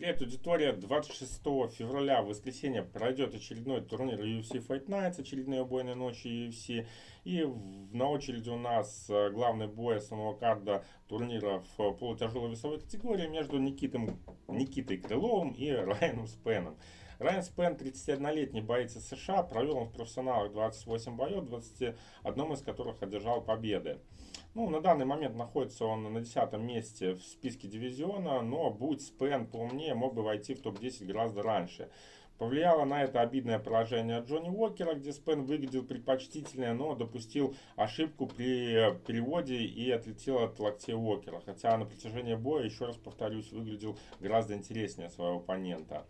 Привет, аудитория! 26 февраля, в воскресенье, пройдет очередной турнир UFC Fight Nights, очередные убойные ночи UFC. И на очереди у нас э, главный бой основного карда турнира в полутяжелой весовой категории между Никитом, Никитой Крыловым и Райаном Спеном. Райан Спен, 31-летний боец из США, провел он в профессионалах 28 боев, 21 из которых одержал победы. Ну, на данный момент находится он на 10 месте в списке дивизиона, но будь Спен поумнее, мог бы войти в топ-10 гораздо раньше. Повлияло на это обидное поражение Джонни Уокера, где Спен выглядел предпочтительнее, но допустил ошибку при переводе и отлетел от локтей Уокера. Хотя на протяжении боя, еще раз повторюсь, выглядел гораздо интереснее своего оппонента.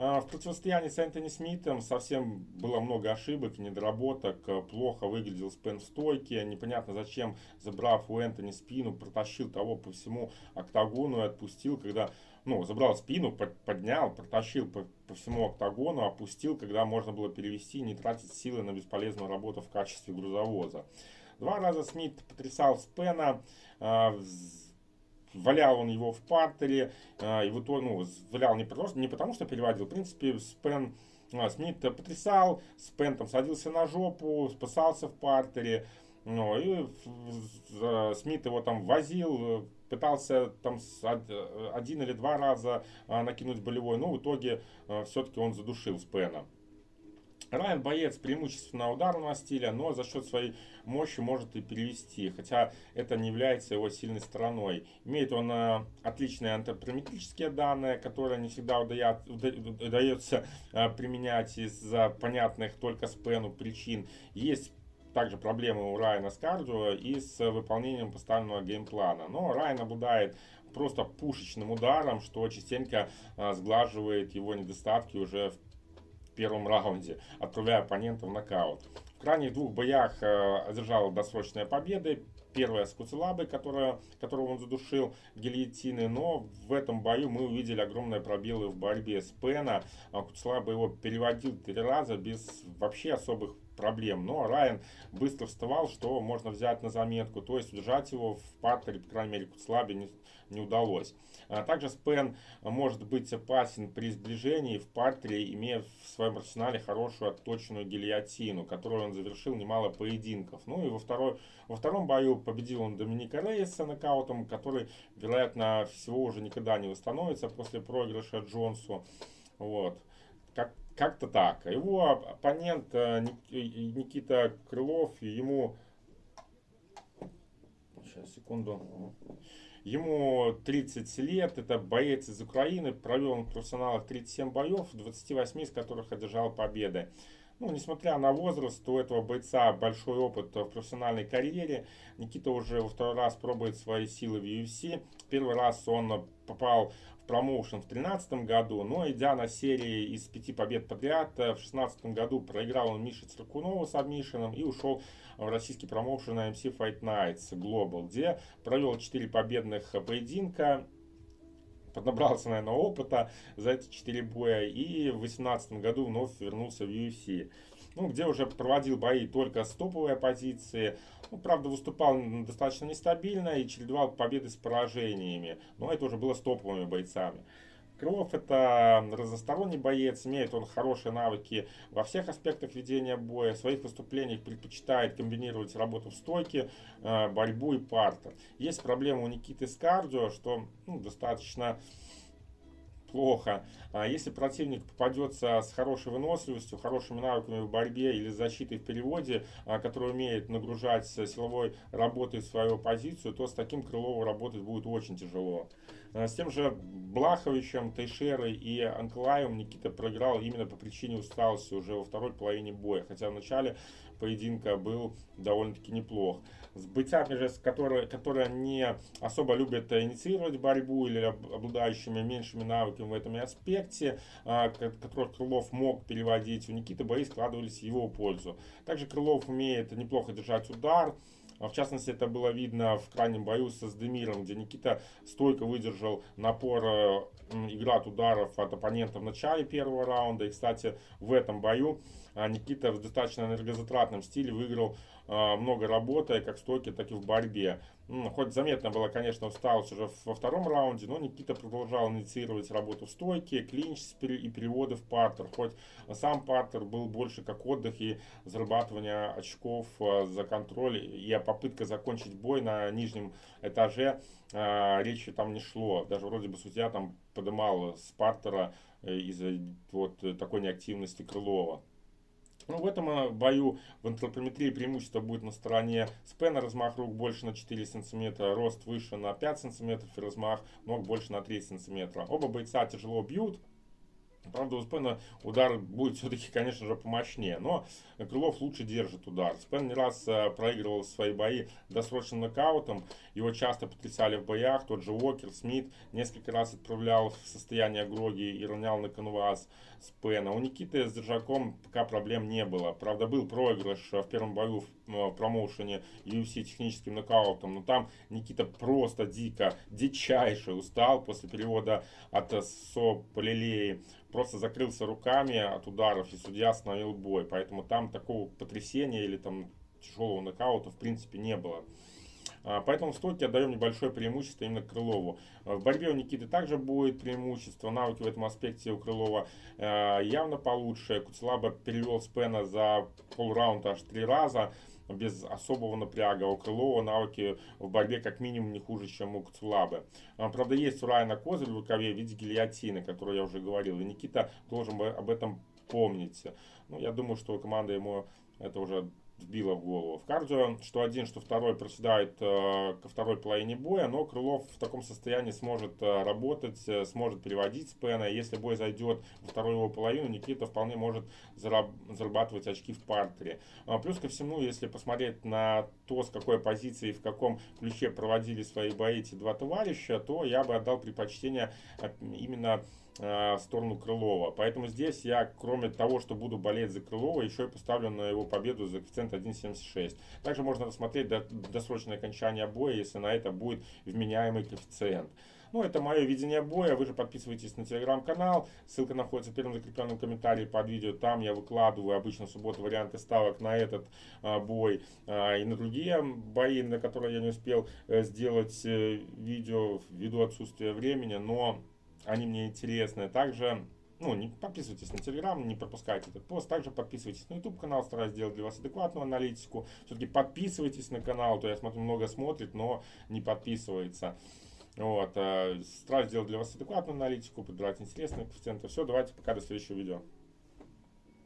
А, в противостоянии с Энтони Смитом совсем было много ошибок, недоработок, плохо выглядел Спен в стойке, непонятно зачем, забрав у Энтони спину, протащил того по всему октагону и отпустил, когда, ну, забрал спину, поднял, протащил по, по всему октагону, опустил, когда можно было перевести не тратить силы на бесполезную работу в качестве грузовоза. Два раза Смит потрясал Спена, а, валял он его в партере, а, и вот он, ну, валял не, просто, не потому, что переводил, в принципе, Спен, а, Смит потрясал, Спен там садился на жопу, спасался в партере, ну, и Смит его там возил, пытался там один или два раза а, накинуть болевой, но в итоге все-таки он задушил Спена. Райан боец преимущественно ударного стиля, но за счет своей мощи может и перевести, хотя это не является его сильной стороной. Имеет он э, отличные антропометрические данные, которые не всегда удает, удается э, применять из-за понятных только спену причин. Есть также проблемы у Райана с кардио и с выполнением поставленного геймплана. Но Райан обладает просто пушечным ударом, что частенько э, сглаживает его недостатки уже в первом раунде, отправляя оппонента в нокаут. В крайних двух боях э, одержал досрочные победы. Первая с Куцелабой, которая, которого он задушил гильотины, но в этом бою мы увидели огромные пробелы в борьбе с Пена. А Куцелаба его переводил три раза без вообще особых проблем. Но Райан быстро вставал, что можно взять на заметку. То есть удержать его в партере, по крайней мере, Куцлабе не, не удалось. А также Спен может быть опасен при сближении в партере, имея в своем арсенале хорошую отточенную гильотину, которую он завершил немало поединков. Ну и во, второй, во втором бою победил он Доминика Рейса нокаутом, который, вероятно, всего уже никогда не восстановится после проигрыша Джонсу. Вот. Как, как-то так. Его оппонент э, Никита Крылов, ему... Сейчас, секунду. Ему 30 лет, это боец из Украины, провел он в профессионалах 37 боев, 28 из которых одержал победы. Ну, несмотря на возраст, у этого бойца большой опыт в профессиональной карьере. Никита уже во второй раз пробует свои силы в UFC. Первый раз он попал промоушен в 2013 году, но идя на серии из пяти побед подряд, э, в 2016 году проиграл он Мише Циркунову с обмишином и ушел в российский промоушен на MC Fight Nights Global, где провел 4 победных поединка, поднабрался, наверное, опыта за эти 4 боя и в 2018 году вновь вернулся в UFC ну, где уже проводил бои только с топовой оппозиции. Ну, правда, выступал достаточно нестабильно и чередовал победы с поражениями. Но это уже было с топовыми бойцами. Крылов это разносторонний боец, имеет он хорошие навыки во всех аспектах ведения боя. В своих выступлениях предпочитает комбинировать работу в стойке, э, борьбу и партер. Есть проблема у Никиты с кардио, что ну, достаточно плохо. А если противник попадется с хорошей выносливостью, хорошими навыками в борьбе или защитой в переводе, а, который умеет нагружать силовой работой свою позицию, то с таким Крылову работать будет очень тяжело. А, с тем же Блаховичем, Тейшерой и Анклаем Никита проиграл именно по причине усталости уже во второй половине боя, хотя в начале поединка был довольно-таки неплох. С бойцами же, которые, которые не особо любят инициировать борьбу или обладающими меньшими навыками в этом аспекте, а, которых Крылов мог переводить, у Никиты бои складывались в его пользу. Также Крылов умеет неплохо держать удар, в частности, это было видно в крайнем бою со Сдемиром, где Никита стойко выдержал напор э, играт ударов от оппонента в начале первого раунда. И, кстати, в этом бою а, Никита в достаточно энергозатратном стиле выиграл а, много работы, как в стойке, так и в борьбе. Хоть заметно было, конечно, усталость уже во втором раунде, но Никита продолжал инициировать работу в стойке, клинч и переводы в партер. Хоть сам партер был больше как отдых и зарабатывание очков а, за контроль и попытка закончить бой на нижнем этаже, а, речи там не шло. Даже вроде бы судья там подымал с партера э, из-за вот такой неактивности Крылова. Ну, в этом э, бою в антропометрии преимущество будет на стороне спена, размах рук больше на 4 см, рост выше на 5 см и размах ног больше на 3 см. Оба бойца тяжело бьют, Правда, у Спена удар будет все-таки, конечно же, помощнее. Но Крылов лучше держит удар. Спен не раз э, проигрывал свои бои досрочным нокаутом. Его часто потрясали в боях. Тот же Уокер, Смит несколько раз отправлял в состояние Гроги и ронял на канвас Спена. У Никиты с Держаком пока проблем не было. Правда, был проигрыш в первом бою в э, промоушене UFC техническим нокаутом. Но там Никита просто дико, дичайше устал после перевода от Со Полилеи просто закрылся руками от ударов, и судья остановил бой. Поэтому там такого потрясения или там тяжелого нокаута в принципе не было. А, поэтому в стойке отдаем небольшое преимущество именно Крылову. А, в борьбе у Никиты также будет преимущество. Навыки в этом аспекте у Крылова а, явно получше. Куцелаба перевел Спена за полраунда аж три раза без особого напряга. У Крылова навыки в борьбе как минимум не хуже, чем у Куцулабы. Правда, есть у Райана козырь в рукаве в виде гильотины, которую я уже говорил. И Никита должен об этом помнить. Ну, я думаю, что команда ему это уже вбило в голову. В кардио, что один, что второй проседает э, ко второй половине боя, но Крылов в таком состоянии сможет э, работать, э, сможет переводить спена. Если бой зайдет во вторую его половину, Никита вполне может зараб зарабатывать очки в партере. А, плюс ко всему, если посмотреть на то, с какой позиции и в каком ключе проводили свои бои эти два товарища, то я бы отдал предпочтение именно в сторону Крылова. Поэтому здесь я, кроме того, что буду болеть за Крылова, еще и поставлю на его победу за коэффициент 1.76. Также можно рассмотреть досрочное окончание боя, если на это будет вменяемый коэффициент. Ну, это мое видение боя. Вы же подписывайтесь на телеграм-канал. Ссылка находится в первом закрепленном комментарии под видео. Там я выкладываю обычно в субботу варианты ставок на этот а, бой а, и на другие бои, на которые я не успел а, сделать а, видео ввиду отсутствия времени. Но они мне интересны. Также ну, не подписывайтесь на Телеграм, не пропускайте этот пост. Также подписывайтесь на YouTube канал, стараюсь сделать для вас адекватную аналитику. Все-таки подписывайтесь на канал, то я смотрю, много смотрит, но не подписывается. Вот, э, стараюсь сделать для вас адекватную аналитику, подбирать интересные коэффициенты. Все, давайте пока, до следующего видео.